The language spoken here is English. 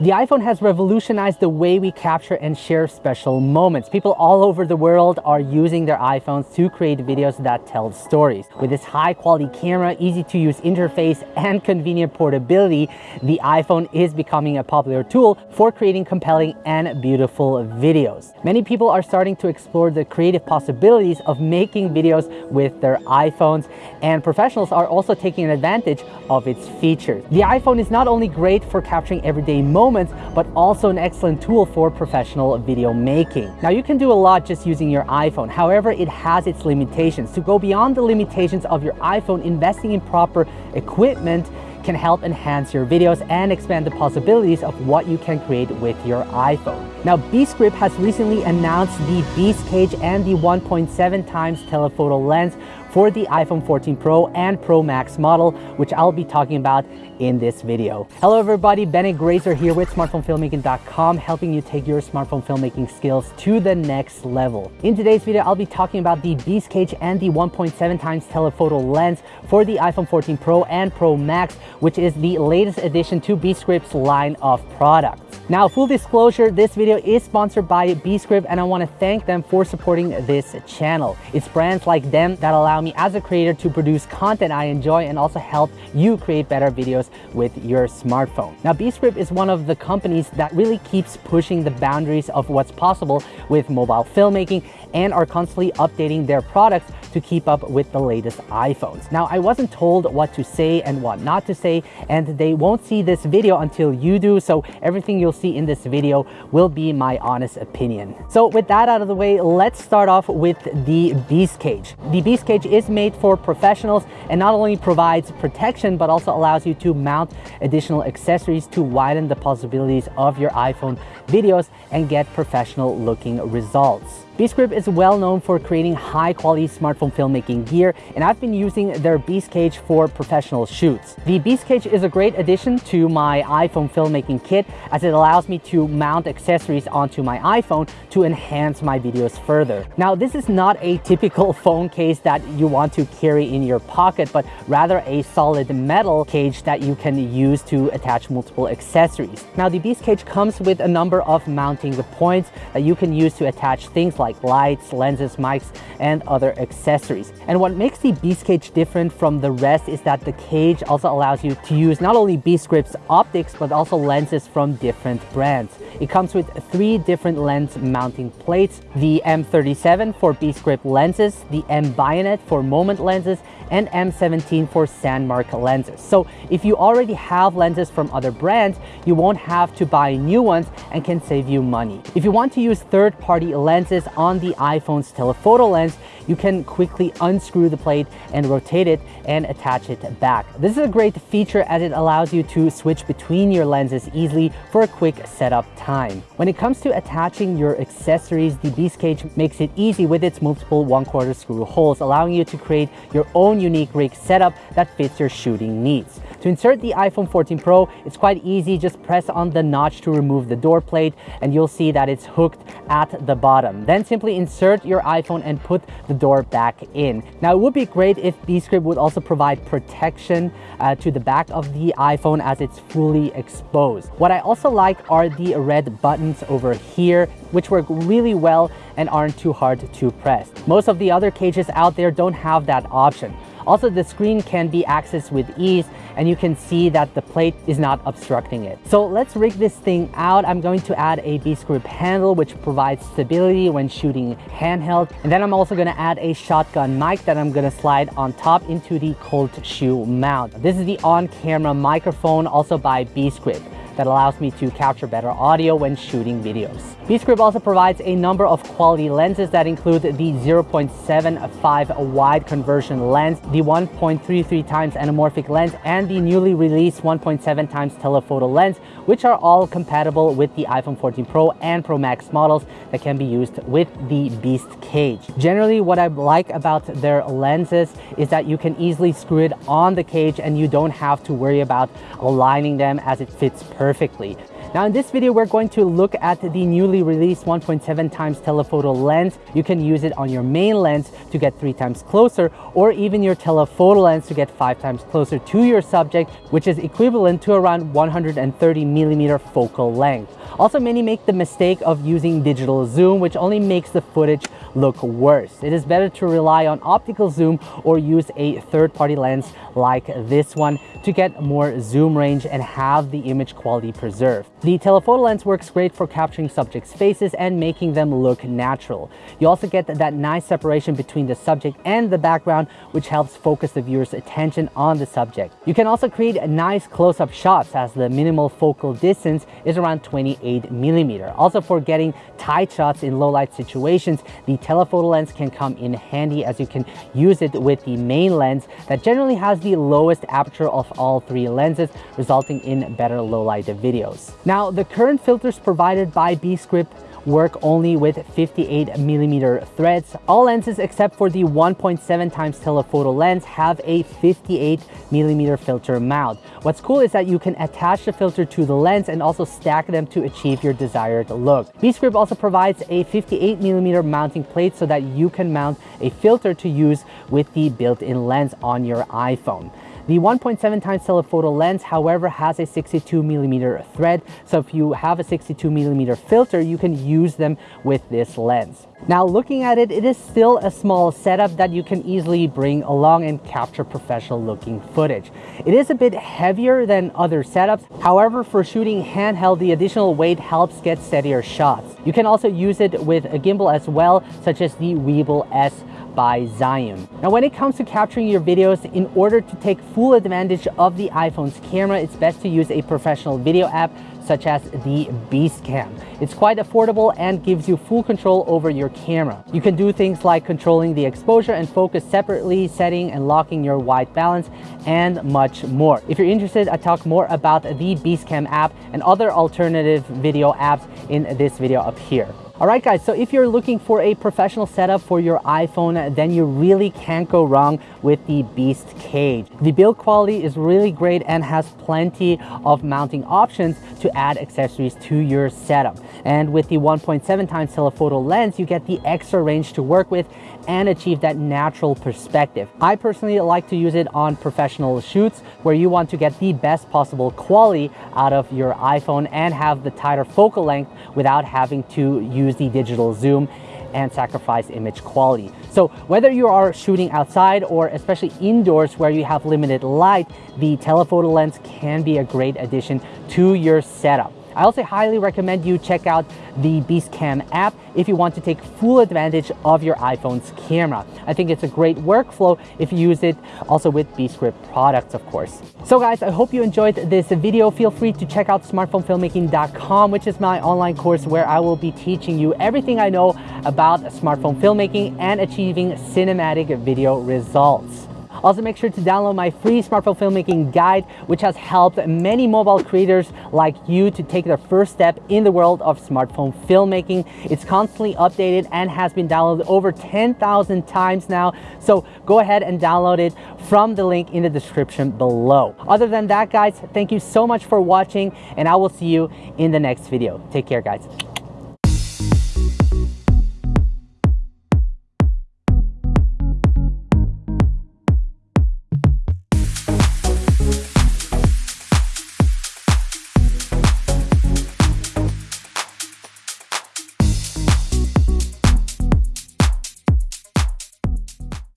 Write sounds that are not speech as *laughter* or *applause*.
The iPhone has revolutionized the way we capture and share special moments. People all over the world are using their iPhones to create videos that tell stories. With its high quality camera, easy to use interface, and convenient portability, the iPhone is becoming a popular tool for creating compelling and beautiful videos. Many people are starting to explore the creative possibilities of making videos with their iPhones, and professionals are also taking advantage of its features. The iPhone is not only great for capturing everyday moments, moments, but also an excellent tool for professional video making. Now you can do a lot just using your iPhone. However, it has its limitations. To go beyond the limitations of your iPhone, investing in proper equipment can help enhance your videos and expand the possibilities of what you can create with your iPhone. Now, Beast has recently announced the Beast Cage and the 1.7 times telephoto lens for the iPhone 14 Pro and Pro Max model, which I'll be talking about in this video. Hello everybody, Bennett Grazer here with smartphonefilmmaking.com, helping you take your smartphone filmmaking skills to the next level. In today's video, I'll be talking about the Beast Cage and the 1.7 times telephoto lens for the iPhone 14 Pro and Pro Max, which is the latest addition to Beastgrip's line of products. Now, full disclosure, this video is sponsored by Beastgrip and I wanna thank them for supporting this channel. It's brands like them that allow me as a creator to produce content I enjoy and also help you create better videos with your smartphone. Now, Beastgrip is one of the companies that really keeps pushing the boundaries of what's possible with mobile filmmaking and are constantly updating their products to keep up with the latest iPhones. Now, I wasn't told what to say and what not to say, and they won't see this video until you do, so everything you'll see in this video will be my honest opinion. So with that out of the way, let's start off with the Beast Cage. The Beast Cage is made for professionals and not only provides protection, but also allows you to mount additional accessories to widen the possibilities of your iPhone videos and get professional looking results. Beastgrip is well known for creating high quality smartphone filmmaking gear and I've been using their Beast Cage for professional shoots. The Beast Cage is a great addition to my iPhone filmmaking kit as it allows me to mount accessories onto my iPhone to enhance my videos further. Now this is not a typical *laughs* phone case that you want to carry in your pocket but rather a solid metal cage that you can use to attach multiple accessories. Now the Beast Cage comes with a number of mounting points that you can use to attach things like like lights, lenses, mics, and other accessories. And what makes the Beast Cage different from the rest is that the cage also allows you to use not only Beastgrip's optics, but also lenses from different brands. It comes with three different lens mounting plates, the M37 for Beescript lenses, the M Bayonet for Moment lenses, and M17 for Sandmarc lenses. So if you already have lenses from other brands, you won't have to buy new ones and can save you money. If you want to use third-party lenses on the iPhone's telephoto lens, you can quickly unscrew the plate and rotate it and attach it back. This is a great feature as it allows you to switch between your lenses easily for a quick setup time. When it comes to attaching your accessories, the Beast Cage makes it easy with its multiple one quarter screw holes, allowing you to create your own unique rig setup that fits your shooting needs. To insert the iPhone 14 Pro, it's quite easy. Just press on the notch to remove the door plate and you'll see that it's hooked at the bottom. Then simply insert your iPhone and put the door back in. Now, it would be great if Beastgrip would also provide protection uh, to the back of the iPhone as it's fully exposed. What I also like are the red buttons over here, which work really well and aren't too hard to press. Most of the other cages out there don't have that option. Also, the screen can be accessed with ease and you can see that the plate is not obstructing it. So let's rig this thing out. I'm going to add a Beastgrip handle which provides stability when shooting handheld. And then I'm also gonna add a shotgun mic that I'm gonna slide on top into the cold shoe mount. This is the on-camera microphone also by Beastgrip that allows me to capture better audio when shooting videos. Beastgrip also provides a number of quality lenses that include the 0.75 wide conversion lens, the 1.33 times anamorphic lens, and the newly released 1.7 times telephoto lens, which are all compatible with the iPhone 14 Pro and Pro Max models that can be used with the Beast Cage. Generally, what I like about their lenses is that you can easily screw it on the cage and you don't have to worry about aligning them as it fits perfectly perfectly. Now in this video, we're going to look at the newly released 1.7 times telephoto lens. You can use it on your main lens to get three times closer or even your telephoto lens to get five times closer to your subject, which is equivalent to around 130 millimeter focal length. Also, many make the mistake of using digital zoom, which only makes the footage look worse. It is better to rely on optical zoom or use a third-party lens like this one to get more zoom range and have the image quality preserved. The telephoto lens works great for capturing subjects' faces and making them look natural. You also get that nice separation between the subject and the background, which helps focus the viewer's attention on the subject. You can also create nice close-up shots as the minimal focal distance is around 28 millimeter. Also for getting tight shots in low light situations, the telephoto lens can come in handy as you can use it with the main lens that generally has the lowest aperture of all three lenses, resulting in better low light videos. Now, the current filters provided by Beastgrip work only with 58 millimeter threads. All lenses except for the 1.7 times telephoto lens have a 58 millimeter filter mount. What's cool is that you can attach the filter to the lens and also stack them to achieve your desired look. Beastgrip also provides a 58 millimeter mounting plate so that you can mount a filter to use with the built-in lens on your iPhone. The 1.7 times telephoto lens, however, has a 62 millimeter thread. So if you have a 62 millimeter filter, you can use them with this lens. Now looking at it, it is still a small setup that you can easily bring along and capture professional looking footage. It is a bit heavier than other setups. However, for shooting handheld, the additional weight helps get steadier shots. You can also use it with a gimbal as well, such as the Weebill S by Zhiyun. Now when it comes to capturing your videos, in order to take full advantage of the iPhone's camera, it's best to use a professional video app such as the Beastcam. It's quite affordable and gives you full control over your camera. You can do things like controlling the exposure and focus separately, setting and locking your white balance, and much more. If you're interested, I talk more about the Beastcam app and other alternative video apps in this video up here. Alright guys, so if you're looking for a professional setup for your iPhone, then you really can't go wrong with the Beast Cage. The build quality is really great and has plenty of mounting options to add accessories to your setup. And with the 1.7 times telephoto lens, you get the extra range to work with and achieve that natural perspective. I personally like to use it on professional shoots where you want to get the best possible quality out of your iPhone and have the tighter focal length without having to use the digital zoom and sacrifice image quality. So whether you are shooting outside or especially indoors where you have limited light, the telephoto lens can be a great addition to your setup. I also highly recommend you check out the Beastcam app if you want to take full advantage of your iPhone's camera. I think it's a great workflow if you use it also with Beastgrip products, of course. So guys, I hope you enjoyed this video. Feel free to check out smartphonefilmmaking.com, which is my online course where I will be teaching you everything I know about smartphone filmmaking and achieving cinematic video results. Also make sure to download my free smartphone filmmaking guide, which has helped many mobile creators like you to take their first step in the world of smartphone filmmaking. It's constantly updated and has been downloaded over 10,000 times now. So go ahead and download it from the link in the description below. Other than that, guys, thank you so much for watching and I will see you in the next video. Take care, guys.